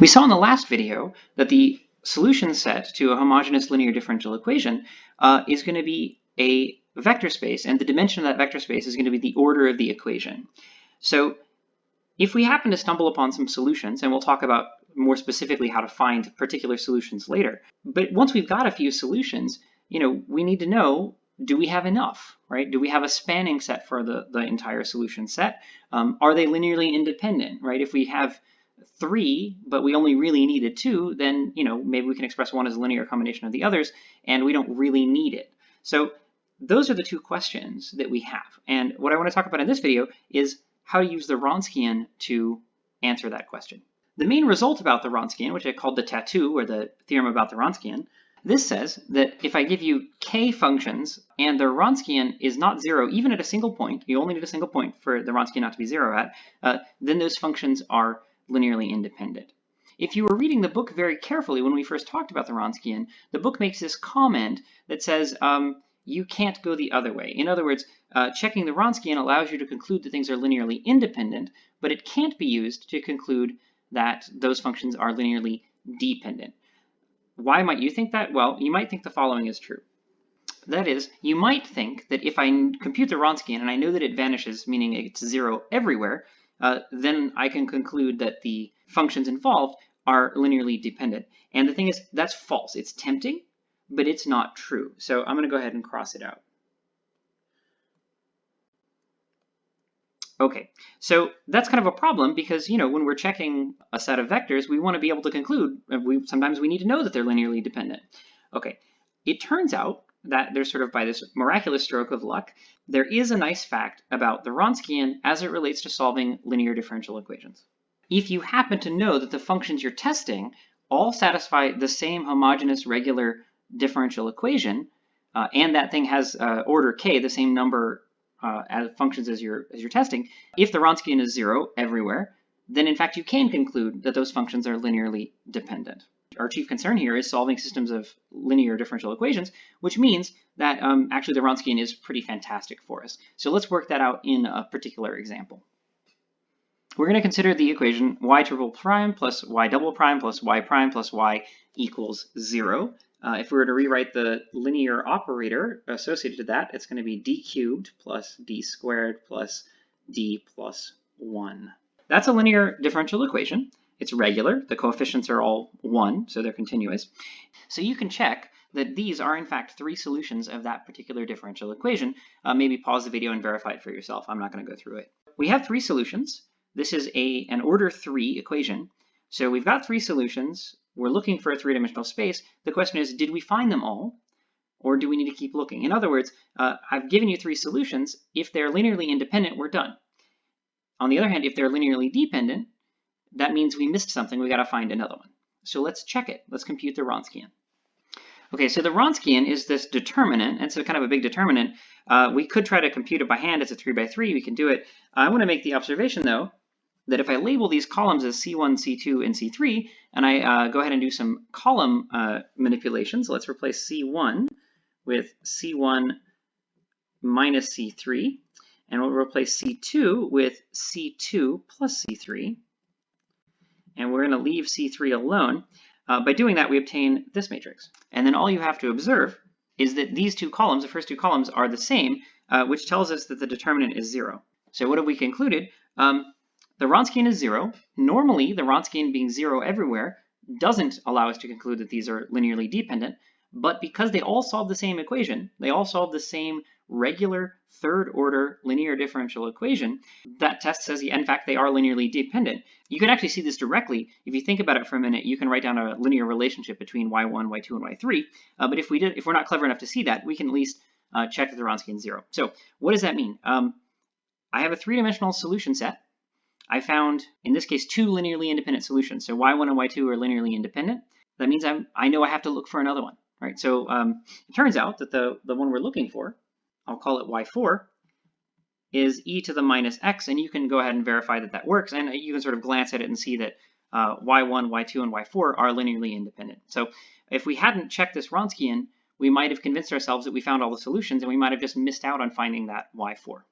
We saw in the last video that the solution set to a homogeneous linear differential equation uh, is going to be a vector space, and the dimension of that vector space is going to be the order of the equation. So if we happen to stumble upon some solutions, and we'll talk about more specifically how to find particular solutions later, but once we've got a few solutions, you know, we need to know, do we have enough, right? Do we have a spanning set for the, the entire solution set? Um, are they linearly independent, right? If we have three, but we only really needed two, then you know maybe we can express one as a linear combination of the others, and we don't really need it. So those are the two questions that we have. And what I want to talk about in this video is how to use the Wronskian to answer that question. The main result about the Wronskian, which I called the tattoo or the theorem about the Wronskian, this says that if I give you k functions and the Wronskian is not zero, even at a single point, you only need a single point for the Wronskian not to be zero at, uh, then those functions are linearly independent. If you were reading the book very carefully when we first talked about the Wronskian, the book makes this comment that says um, you can't go the other way. In other words, uh, checking the Wronskian allows you to conclude that things are linearly independent, but it can't be used to conclude that those functions are linearly dependent. Why might you think that? Well, you might think the following is true. That is, you might think that if I compute the Wronskian and I know that it vanishes, meaning it's zero everywhere, uh, then I can conclude that the functions involved are linearly dependent. And the thing is, that's false. It's tempting, but it's not true. So I'm going to go ahead and cross it out. Okay, so that's kind of a problem because, you know, when we're checking a set of vectors, we want to be able to conclude, we sometimes we need to know that they're linearly dependent. Okay, it turns out that there's sort of by this miraculous stroke of luck, there is a nice fact about the Wronskian as it relates to solving linear differential equations. If you happen to know that the functions you're testing all satisfy the same homogeneous regular differential equation, uh, and that thing has uh, order k, the same number uh, as functions as you're, as you're testing, if the Wronskian is zero everywhere, then in fact you can conclude that those functions are linearly dependent our chief concern here is solving systems of linear differential equations, which means that um, actually the Wronskian is pretty fantastic for us. So let's work that out in a particular example. We're going to consider the equation y triple prime plus y double prime plus y prime plus y equals 0. Uh, if we were to rewrite the linear operator associated to that, it's going to be d cubed plus d squared plus d plus 1. That's a linear differential equation. It's regular. The coefficients are all 1, so they're continuous. So you can check that these are in fact three solutions of that particular differential equation. Uh, maybe pause the video and verify it for yourself. I'm not going to go through it. We have three solutions. This is a an order 3 equation. So we've got three solutions. We're looking for a three-dimensional space. The question is, did we find them all? Or do we need to keep looking? In other words, uh, I've given you three solutions. If they're linearly independent, we're done. On the other hand, if they're linearly dependent, that means we missed something. We got to find another one. So let's check it. Let's compute the Wronskian. Okay, so the Wronskian is this determinant, and so kind of a big determinant. Uh, we could try to compute it by hand. It's a 3 by 3. We can do it. I want to make the observation, though, that if I label these columns as C1, C2, and C3, and I uh, go ahead and do some column uh, manipulations, let's replace C1 with C1 minus C3, and we'll replace C2 with C2 plus C3 and we're going to leave C3 alone. Uh, by doing that, we obtain this matrix. And then all you have to observe is that these two columns, the first two columns, are the same, uh, which tells us that the determinant is zero. So what have we concluded? Um, the Wronskian is zero. Normally, the Wronskian being zero everywhere doesn't allow us to conclude that these are linearly dependent, but because they all solve the same equation, they all solve the same regular third order linear differential equation, that test says, in fact, they are linearly dependent. You can actually see this directly. If you think about it for a minute, you can write down a linear relationship between y1, y2, and y3. Uh, but if we did, if we're not clever enough to see that, we can at least uh, check that the Wronskian is zero. So what does that mean? Um, I have a three-dimensional solution set. I found, in this case, two linearly independent solutions. So y1 and y2 are linearly independent. That means I'm, I know I have to look for another one. Right, so um, it turns out that the, the one we're looking for I'll call it y4, is e to the minus x, and you can go ahead and verify that that works, and you can sort of glance at it and see that uh, y1, y2, and y4 are linearly independent. So if we hadn't checked this Wronskian, we might have convinced ourselves that we found all the solutions, and we might have just missed out on finding that y4.